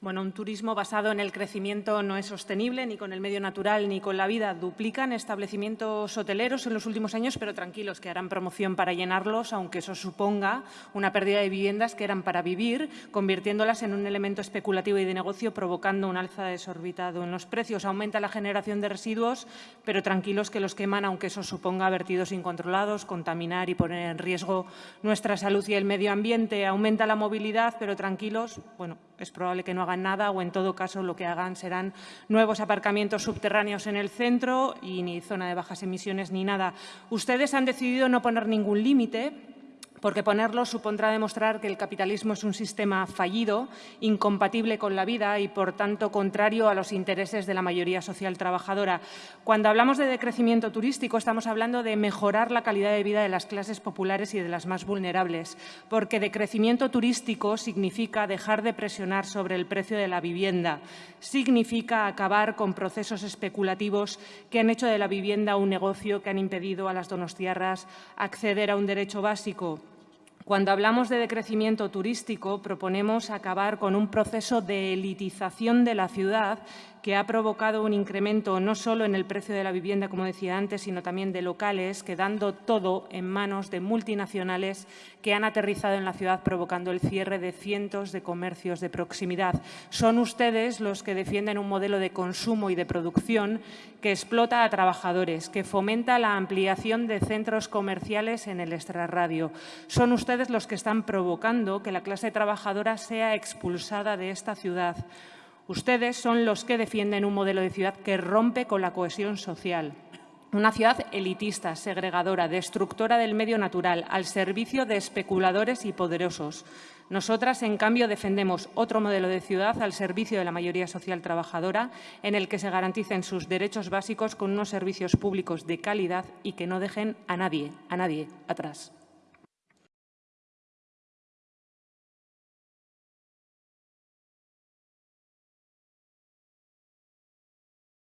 Bueno, un turismo basado en el crecimiento no es sostenible ni con el medio natural ni con la vida. Duplican establecimientos hoteleros en los últimos años, pero tranquilos, que harán promoción para llenarlos, aunque eso suponga una pérdida de viviendas que eran para vivir, convirtiéndolas en un elemento especulativo y de negocio, provocando un alza desorbitado en los precios. Aumenta la generación de residuos, pero tranquilos que los queman, aunque eso suponga vertidos incontrolados, contaminar y poner en riesgo nuestra salud y el medio ambiente. Aumenta la movilidad, pero tranquilos, bueno, es probable que no hagan nada o, en todo caso, lo que hagan serán nuevos aparcamientos subterráneos en el centro y ni zona de bajas emisiones ni nada. Ustedes han decidido no poner ningún límite porque ponerlo supondrá demostrar que el capitalismo es un sistema fallido, incompatible con la vida y, por tanto, contrario a los intereses de la mayoría social trabajadora. Cuando hablamos de decrecimiento turístico, estamos hablando de mejorar la calidad de vida de las clases populares y de las más vulnerables, porque decrecimiento turístico significa dejar de presionar sobre el precio de la vivienda, significa acabar con procesos especulativos que han hecho de la vivienda un negocio que han impedido a las donostiarras acceder a un derecho básico. Cuando hablamos de decrecimiento turístico, proponemos acabar con un proceso de elitización de la ciudad que ha provocado un incremento no solo en el precio de la vivienda, como decía antes, sino también de locales, quedando todo en manos de multinacionales que han aterrizado en la ciudad provocando el cierre de cientos de comercios de proximidad. Son ustedes los que defienden un modelo de consumo y de producción que explota a trabajadores, que fomenta la ampliación de centros comerciales en el extrarradio. Son ustedes los que están provocando que la clase trabajadora sea expulsada de esta ciudad. Ustedes son los que defienden un modelo de ciudad que rompe con la cohesión social. Una ciudad elitista, segregadora, destructora del medio natural, al servicio de especuladores y poderosos. Nosotras, en cambio, defendemos otro modelo de ciudad al servicio de la mayoría social trabajadora, en el que se garanticen sus derechos básicos con unos servicios públicos de calidad y que no dejen a nadie, a nadie atrás.